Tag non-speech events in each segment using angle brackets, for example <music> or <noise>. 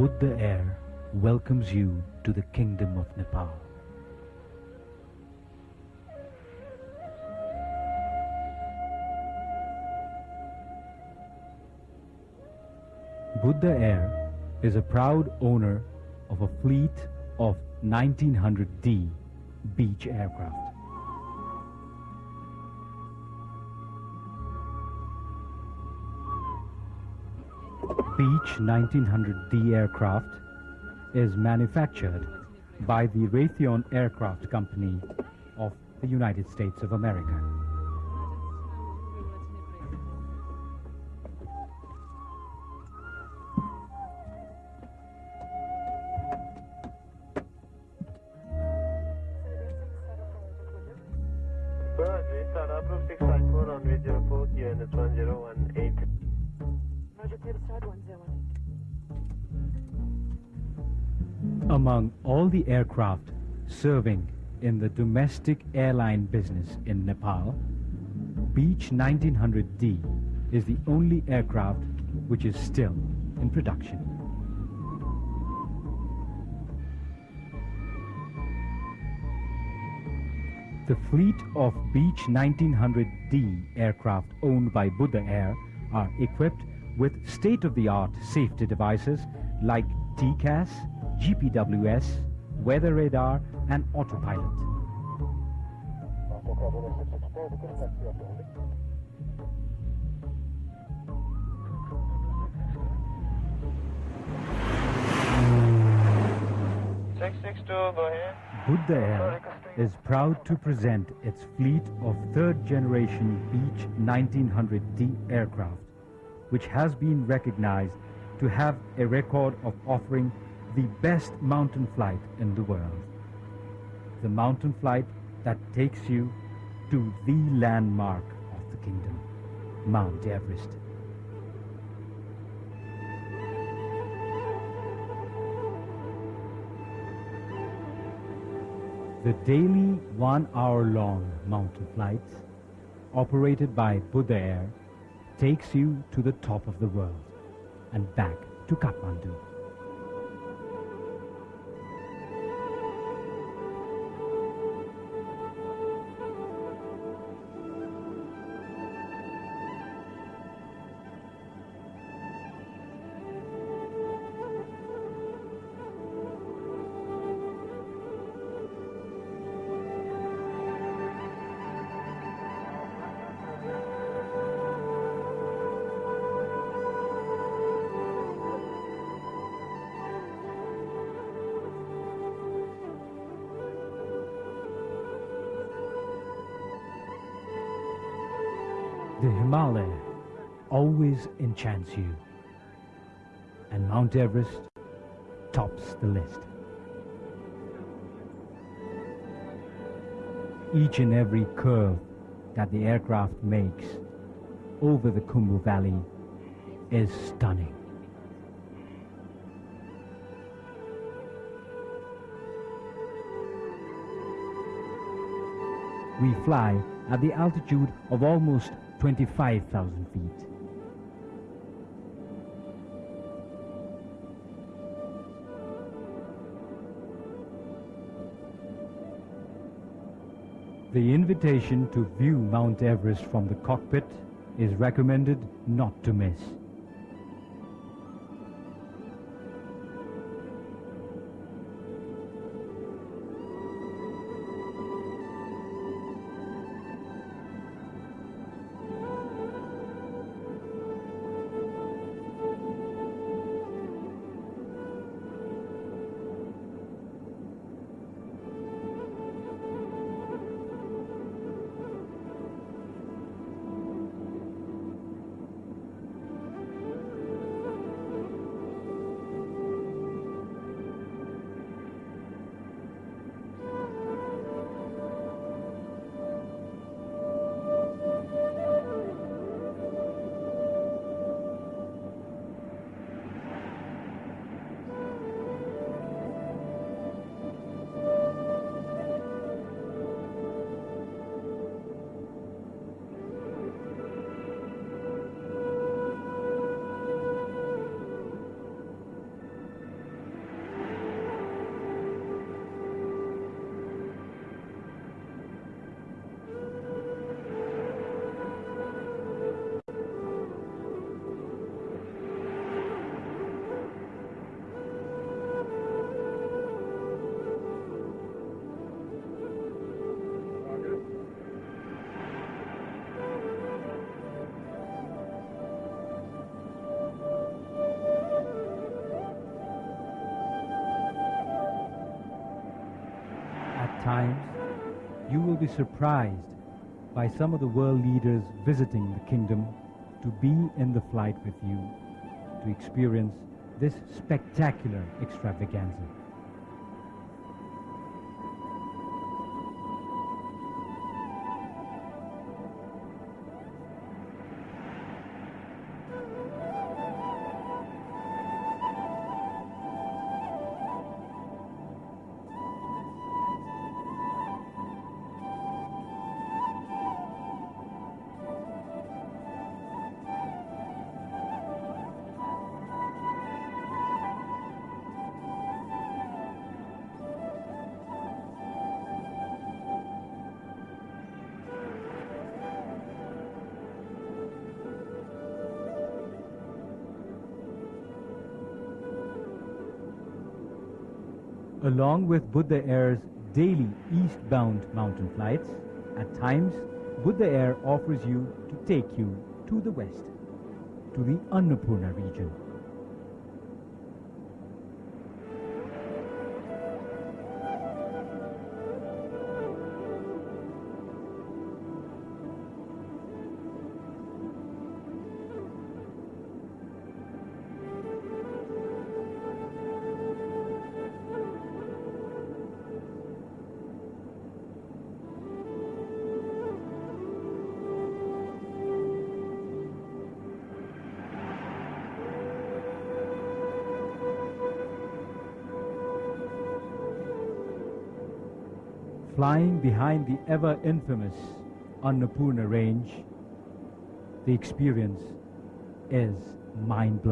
Buddha Air welcomes you to the Kingdom of Nepal. Buddha Air is a proud owner of a fleet of 1900D Beech aircraft. Beech 1900D aircraft is manufactured by the Raytheon Aircraft Company of the United States of America. Among all the aircraft serving in the domestic airline business in Nepal, Beech 1900D is the only aircraft which is still in production. The fleet of Beech 1900D aircraft owned by Buddha Air are equipped with state-of-the-art safety devices like TCAS, GPWS, weather radar, and autopilot. Six six two. Buddha Air is proud to present its fleet of third generation Beech 1900D aircraft, which has been recognized to have a record of offering the best mountain flight in the world. The mountain flight that takes you to the landmark of the kingdom, Mount Everest. The daily one hour long mountain flight, operated by Buddha Air takes you to the top of the world and back to Kathmandu. The Himalaya always enchants you, and Mount Everest tops the list. Each and every curve that the aircraft makes over the Khumbu Valley is stunning. We fly at the altitude of almost 25,000 feet. The invitation to view Mount Everest from the cockpit is recommended not to miss. Times, you will be surprised by some of the world leaders visiting the kingdom to be in the flight with you to experience this spectacular extravaganza. Along with Buddha Air's daily eastbound mountain flights, at times Buddha Air offers you to take you to the west, to the Annapurna region. Flying behind the ever infamous Annapurna range, the experience is mind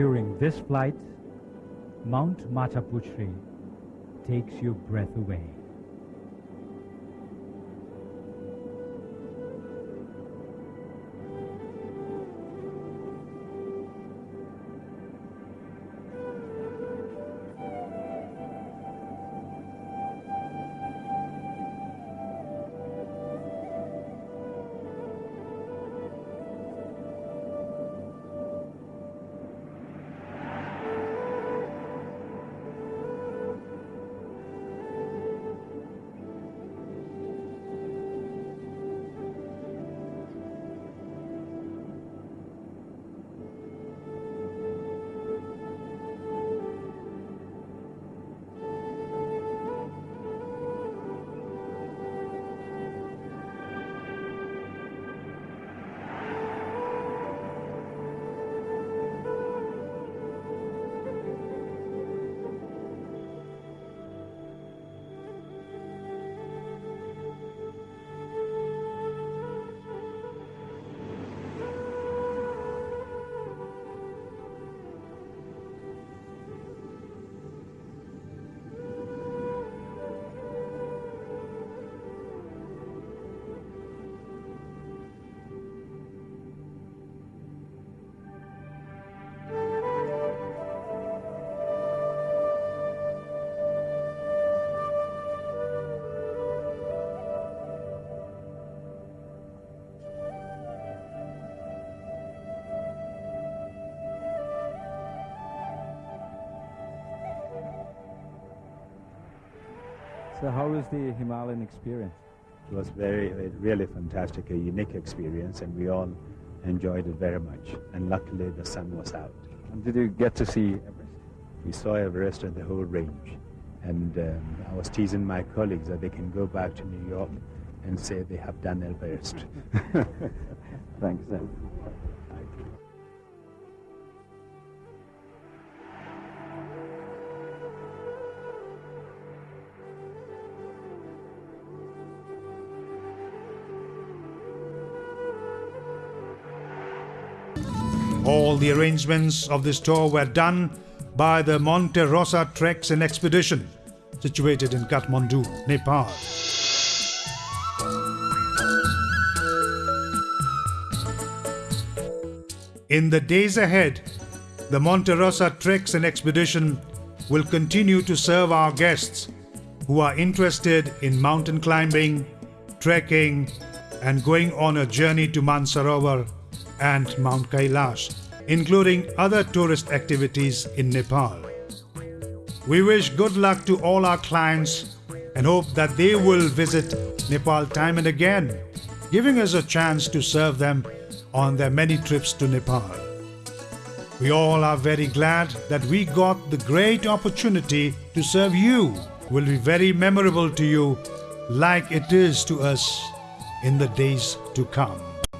During this flight, Mount Machapuchare takes your breath away. So how was the Himalayan experience? It was very, really fantastic, a unique experience, and we all enjoyed it very much. And luckily, the sun was out. And did you get to see Everest? We saw Everest and the whole range. And um, I was teasing my colleagues that they can go back to New York and say they have done Everest. <laughs> Thanks, Zen. All the arrangements of this tour were done by the Monte Rosa Treks and Expedition, situated in Kathmandu, Nepal. In the days ahead, the Monte Rosa Treks and Expedition will continue to serve our guests who are interested in mountain climbing, trekking, and going on a journey to Mansarovar and Mount Kailash, including other tourist activities in Nepal. We wish good luck to all our clients and hope that they will visit Nepal time and again, giving us a chance to serve them on their many trips to Nepal. We all are very glad that we got the great opportunity to serve you. Will be very memorable to you like it is to us in the days to come.